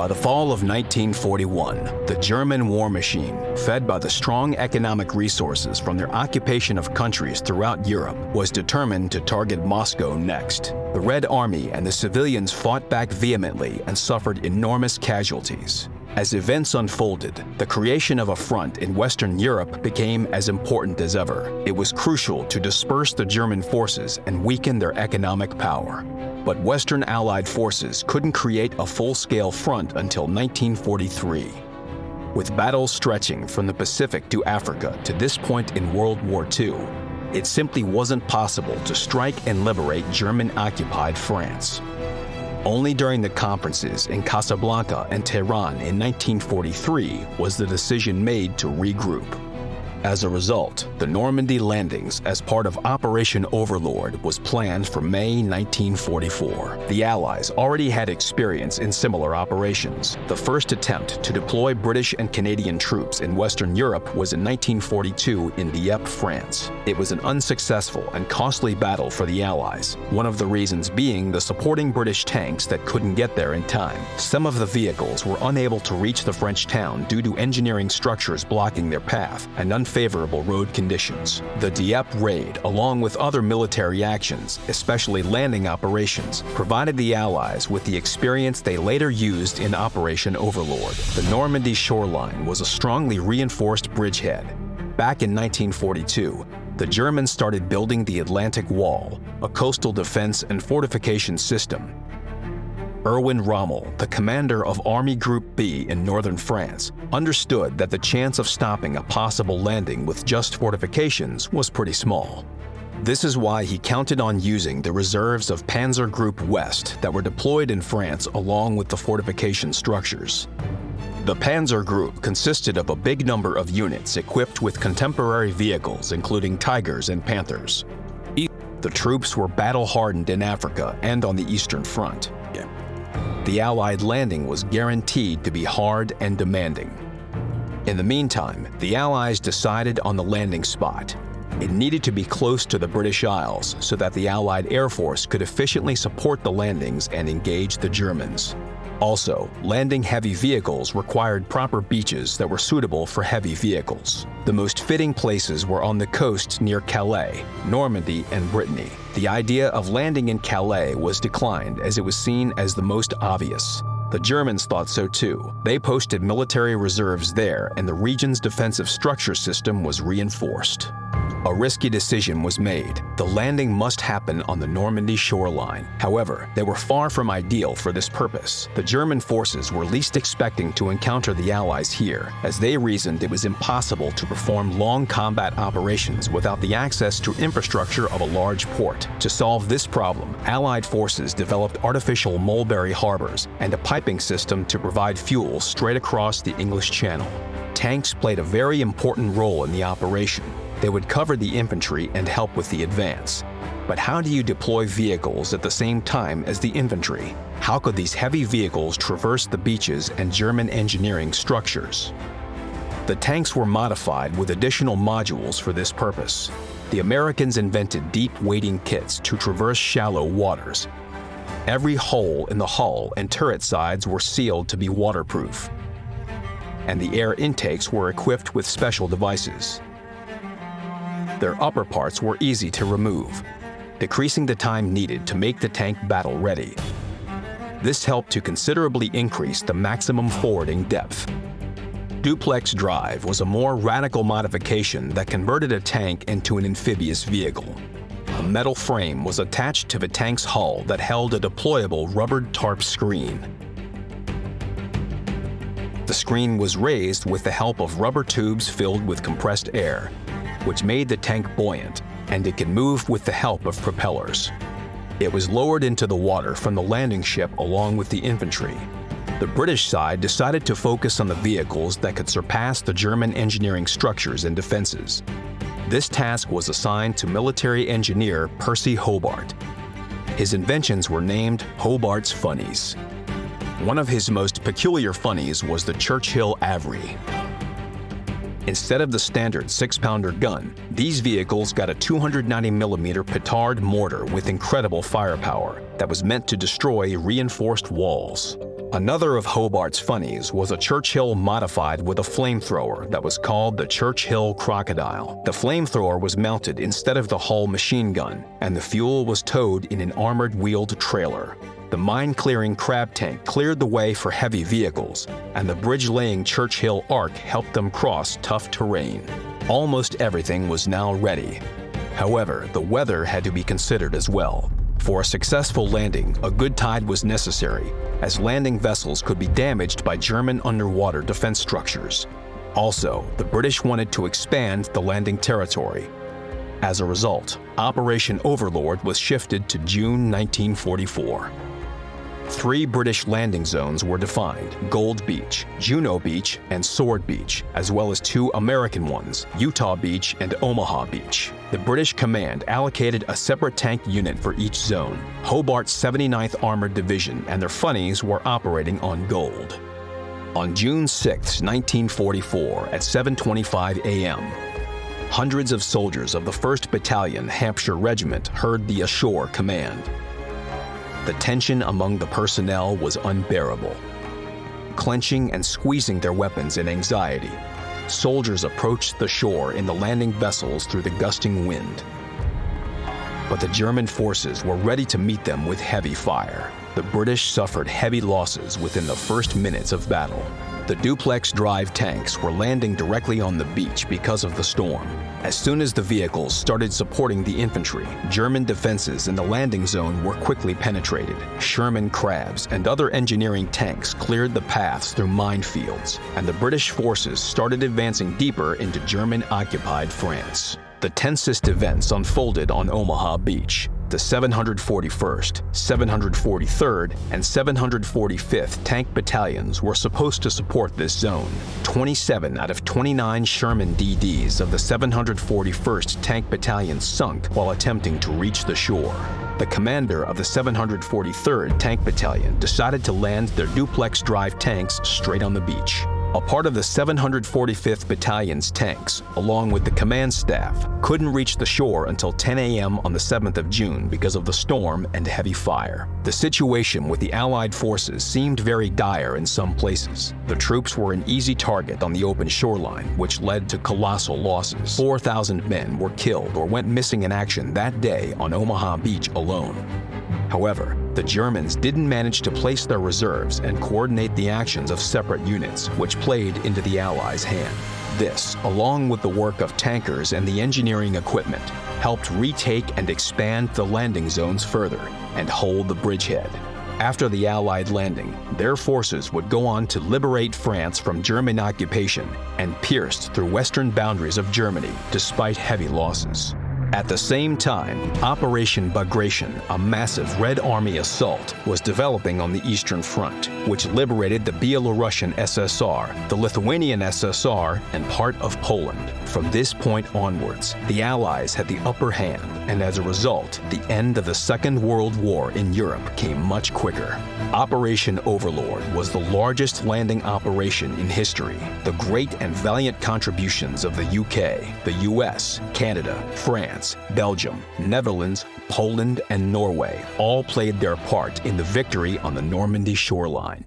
By the fall of 1941, the German war machine, fed by the strong economic resources from their occupation of countries throughout Europe, was determined to target Moscow next. The Red Army and the civilians fought back vehemently and suffered enormous casualties. As events unfolded, the creation of a front in Western Europe became as important as ever. It was crucial to disperse the German forces and weaken their economic power. But Western Allied forces couldn't create a full-scale front until 1943. With battles stretching from the Pacific to Africa to this point in World War II, it simply wasn't possible to strike and liberate German-occupied France. Only during the conferences in Casablanca and Tehran in 1943 was the decision made to regroup. As a result, the Normandy landings as part of Operation Overlord was planned for May 1944. The Allies already had experience in similar operations. The first attempt to deploy British and Canadian troops in Western Europe was in 1942 in Dieppe, France. It was an unsuccessful and costly battle for the Allies, one of the reasons being the supporting British tanks that couldn't get there in time. Some of the vehicles were unable to reach the French town due to engineering structures blocking their path and unfavorable road conditions. The Dieppe raid, along with other military actions, especially landing operations, provided the Allies with the experience they later used in Operation Overlord. The Normandy shoreline was a strongly reinforced bridgehead. Back in 1942, the Germans started building the Atlantic Wall, a coastal defense and fortification system Erwin Rommel, the commander of Army Group B in northern France, understood that the chance of stopping a possible landing with just fortifications was pretty small. This is why he counted on using the reserves of Panzer Group West that were deployed in France along with the fortification structures. The Panzer Group consisted of a big number of units equipped with contemporary vehicles including Tigers and Panthers. The troops were battle-hardened in Africa and on the Eastern Front the Allied landing was guaranteed to be hard and demanding. In the meantime, the Allies decided on the landing spot. It needed to be close to the British Isles so that the Allied Air Force could efficiently support the landings and engage the Germans. Also, landing heavy vehicles required proper beaches that were suitable for heavy vehicles. The most fitting places were on the coast near Calais, Normandy, and Brittany. The idea of landing in Calais was declined as it was seen as the most obvious. The Germans thought so too. They posted military reserves there and the region's defensive structure system was reinforced. A risky decision was made. The landing must happen on the Normandy shoreline. However, they were far from ideal for this purpose. The German forces were least expecting to encounter the Allies here, as they reasoned it was impossible to perform long combat operations without the access to infrastructure of a large port. To solve this problem, Allied forces developed artificial mulberry harbors and a piping system to provide fuel straight across the English Channel. Tanks played a very important role in the operation, they would cover the infantry and help with the advance. But how do you deploy vehicles at the same time as the infantry? How could these heavy vehicles traverse the beaches and German engineering structures? The tanks were modified with additional modules for this purpose. The Americans invented deep wading kits to traverse shallow waters. Every hole in the hull and turret sides were sealed to be waterproof, and the air intakes were equipped with special devices. Their upper parts were easy to remove, decreasing the time needed to make the tank battle ready. This helped to considerably increase the maximum fording depth. Duplex drive was a more radical modification that converted a tank into an amphibious vehicle. A metal frame was attached to the tank's hull that held a deployable rubbered tarp screen. The screen was raised with the help of rubber tubes filled with compressed air which made the tank buoyant, and it could move with the help of propellers. It was lowered into the water from the landing ship along with the infantry. The British side decided to focus on the vehicles that could surpass the German engineering structures and defenses. This task was assigned to military engineer Percy Hobart. His inventions were named Hobart's Funnies. One of his most peculiar funnies was the Churchill AVRE. Instead of the standard 6-pounder gun, these vehicles got a 290mm petard mortar with incredible firepower that was meant to destroy reinforced walls. Another of Hobart's funnies was a Churchill modified with a flamethrower that was called the Churchill Crocodile. The flamethrower was mounted instead of the Hull machine gun, and the fuel was towed in an armored wheeled trailer. The mine-clearing crab tank cleared the way for heavy vehicles, and the bridge-laying Churchill Ark helped them cross tough terrain. Almost everything was now ready. However, the weather had to be considered as well. For a successful landing, a good tide was necessary, as landing vessels could be damaged by German underwater defense structures. Also, the British wanted to expand the landing territory. As a result, Operation Overlord was shifted to June 1944. Three British landing zones were defined, Gold Beach, Juno Beach, and Sword Beach, as well as two American ones, Utah Beach and Omaha Beach. The British command allocated a separate tank unit for each zone. Hobart's 79th Armored Division and their funnies were operating on Gold. On June 6, 1944, at 7.25 a.m., hundreds of soldiers of the 1st Battalion Hampshire Regiment heard the ashore command. The tension among the personnel was unbearable. Clenching and squeezing their weapons in anxiety, soldiers approached the shore in the landing vessels through the gusting wind. But the German forces were ready to meet them with heavy fire. The British suffered heavy losses within the first minutes of battle. The duplex drive tanks were landing directly on the beach because of the storm. As soon as the vehicles started supporting the infantry, German defenses in the landing zone were quickly penetrated. Sherman Crabs and other engineering tanks cleared the paths through minefields, and the British forces started advancing deeper into German-occupied France. The tensest events unfolded on Omaha Beach the 741st, 743rd, and 745th Tank Battalions were supposed to support this zone. 27 out of 29 Sherman DDs of the 741st Tank Battalion sunk while attempting to reach the shore. The commander of the 743rd Tank Battalion decided to land their duplex drive tanks straight on the beach. A part of the 745th Battalion's tanks, along with the command staff, couldn't reach the shore until 10 a.m. on the 7th of June because of the storm and heavy fire. The situation with the Allied forces seemed very dire in some places. The troops were an easy target on the open shoreline, which led to colossal losses. 4,000 men were killed or went missing in action that day on Omaha Beach alone. However, the Germans didn't manage to place their reserves and coordinate the actions of separate units, which played into the Allies' hand. This, along with the work of tankers and the engineering equipment, helped retake and expand the landing zones further and hold the bridgehead. After the Allied landing, their forces would go on to liberate France from German occupation and pierced through western boundaries of Germany despite heavy losses. At the same time, Operation Bagration, a massive Red Army assault, was developing on the Eastern Front, which liberated the Belarusian SSR, the Lithuanian SSR, and part of Poland. From this point onwards, the Allies had the upper hand, and as a result, the end of the Second World War in Europe came much quicker. Operation Overlord was the largest landing operation in history. The great and valiant contributions of the UK, the US, Canada, France, France, Belgium, Netherlands, Poland, and Norway all played their part in the victory on the Normandy shoreline.